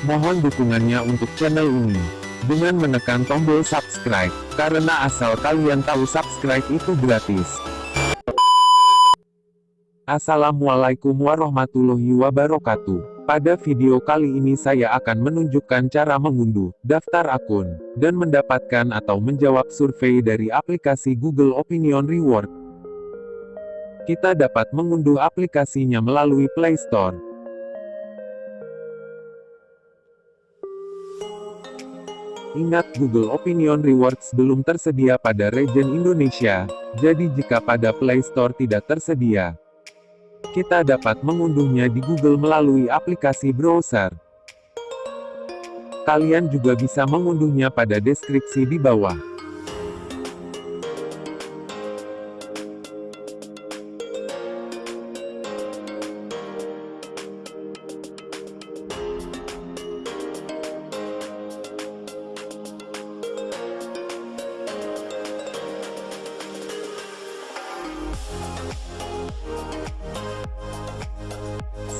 Mohon dukungannya untuk channel ini. Dengan menekan tombol subscribe, karena asal kalian tahu subscribe itu gratis. Assalamualaikum warahmatullahi wabarakatuh. Pada video kali ini saya akan menunjukkan cara mengunduh, daftar akun, dan mendapatkan atau menjawab survei dari aplikasi Google Opinion Reward. Kita dapat mengunduh aplikasinya melalui Play Store. Ingat Google Opinion Rewards belum tersedia pada region Indonesia, jadi jika pada Play Store tidak tersedia, kita dapat mengunduhnya di Google melalui aplikasi browser. Kalian juga bisa mengunduhnya pada deskripsi di bawah.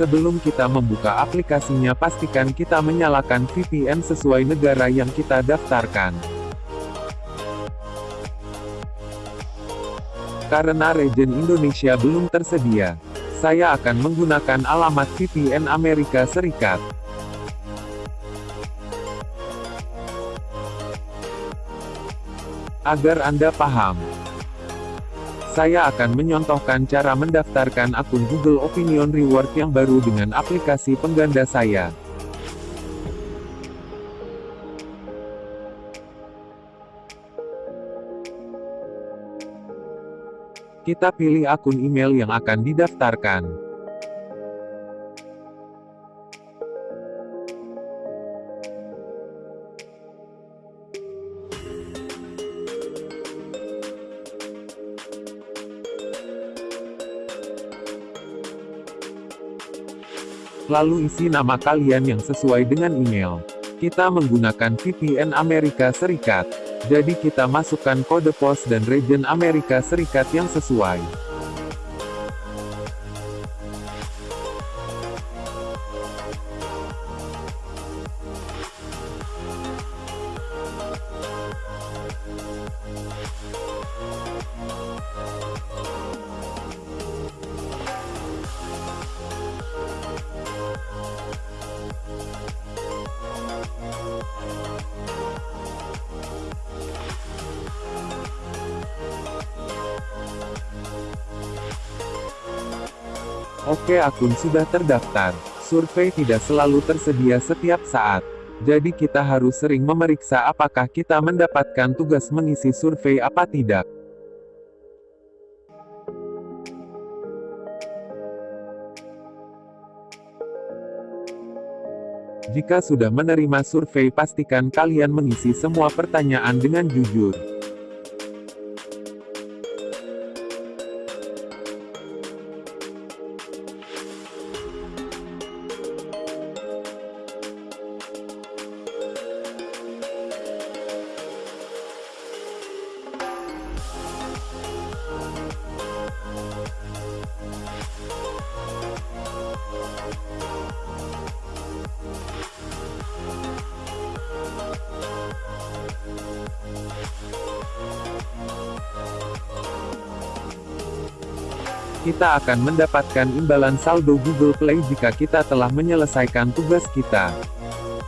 Sebelum kita membuka aplikasinya pastikan kita menyalakan VPN sesuai negara yang kita daftarkan. Karena region Indonesia belum tersedia, saya akan menggunakan alamat VPN Amerika Serikat. Agar Anda paham, saya akan menyontohkan cara mendaftarkan akun Google Opinion Reward yang baru dengan aplikasi pengganda saya. Kita pilih akun email yang akan didaftarkan. Lalu isi nama kalian yang sesuai dengan email. Kita menggunakan VPN Amerika Serikat, jadi kita masukkan kode pos dan region Amerika Serikat yang sesuai. Oke akun sudah terdaftar. Survei tidak selalu tersedia setiap saat. Jadi kita harus sering memeriksa apakah kita mendapatkan tugas mengisi survei apa tidak. Jika sudah menerima survei pastikan kalian mengisi semua pertanyaan dengan jujur. Kita akan mendapatkan imbalan saldo Google Play jika kita telah menyelesaikan tugas kita.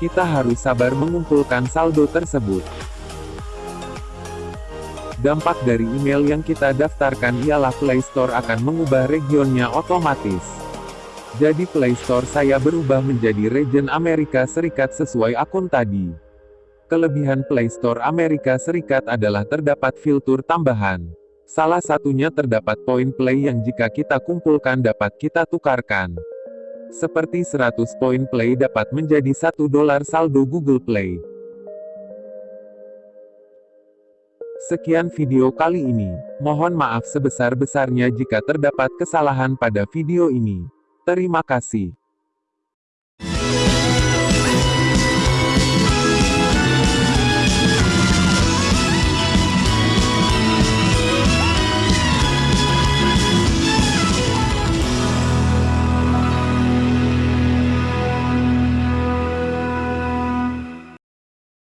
Kita harus sabar mengumpulkan saldo tersebut. Dampak dari email yang kita daftarkan ialah Play Store akan mengubah regionnya otomatis. Jadi Play Store saya berubah menjadi region Amerika Serikat sesuai akun tadi. Kelebihan Play Store Amerika Serikat adalah terdapat fitur tambahan. Salah satunya terdapat poin play yang jika kita kumpulkan dapat kita tukarkan. Seperti 100 poin play dapat menjadi 1 dolar saldo Google Play. Sekian video kali ini. Mohon maaf sebesar-besarnya jika terdapat kesalahan pada video ini. Terima kasih.